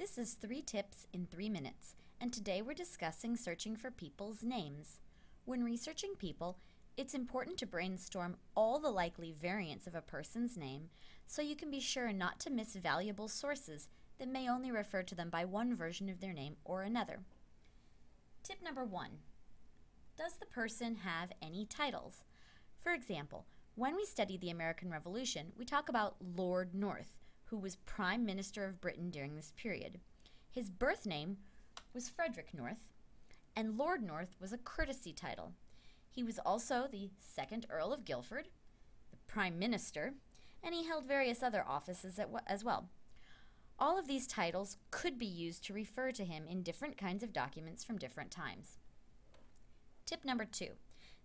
This is three tips in three minutes, and today we're discussing searching for people's names. When researching people, it's important to brainstorm all the likely variants of a person's name so you can be sure not to miss valuable sources that may only refer to them by one version of their name or another. Tip number one Does the person have any titles? For example, when we study the American Revolution, we talk about Lord North, who was Prime Minister of Britain during this period. His birth name was Frederick North, and Lord North was a courtesy title. He was also the second Earl of Guildford, the Prime Minister, and he held various other offices as well. All of these titles could be used to refer to him in different kinds of documents from different times. Tip number two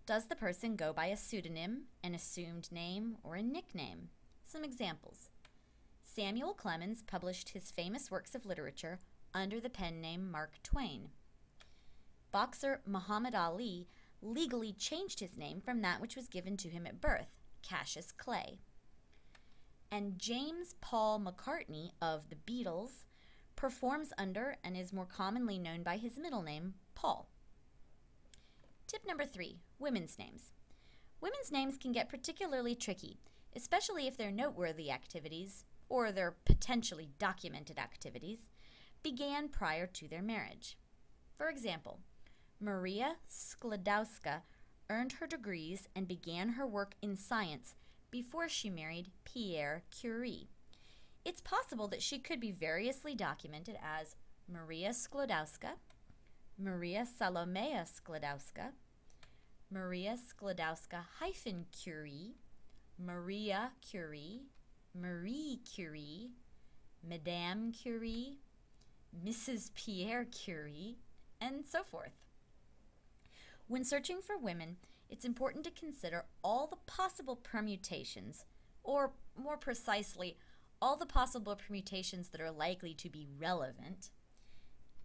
Does the person go by a pseudonym, an assumed name, or a nickname? Some examples Samuel Clemens published his famous works of literature under the pen name Mark Twain. Boxer Muhammad Ali legally changed his name from that which was given to him at birth, Cassius Clay. And James Paul McCartney of the Beatles performs under and is more commonly known by his middle name, Paul. Tip number three women's names. Women's names can get particularly tricky, especially if they're noteworthy activities, or their potentially documented activities, began prior to their marriage. For example, Maria Sklodowska earned her degrees and began her work in science before she married Pierre Curie. It's possible that she could be variously documented as Maria Sklodowska, Maria Salomea Sklodowska, Maria Sklodowska hyphen Curie, Maria Curie, Marie Curie, Madame Curie, Mrs. Pierre Curie, and so forth. When searching for women, it's important to consider all the possible permutations, or more precisely, all the possible permutations that are likely to be relevant,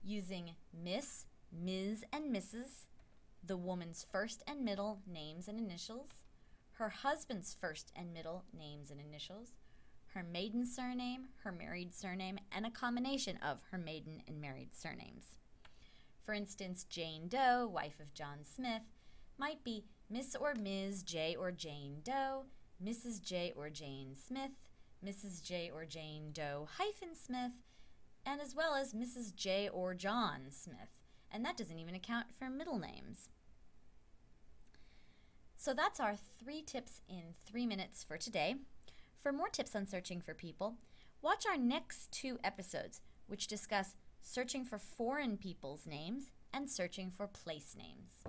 using Miss, Ms., and Mrs., the woman's first and middle names and initials, her husband's first and middle names and initials, her maiden surname, her married surname, and a combination of her maiden and married surnames. For instance, Jane Doe, wife of John Smith, might be Miss or Ms. J or Jane Doe, Mrs. J or Jane Smith, Mrs. J or Jane Doe hyphen Smith, and as well as Mrs. J or John Smith. And that doesn't even account for middle names. So that's our three tips in three minutes for today. For more tips on searching for people, watch our next two episodes, which discuss searching for foreign people's names and searching for place names.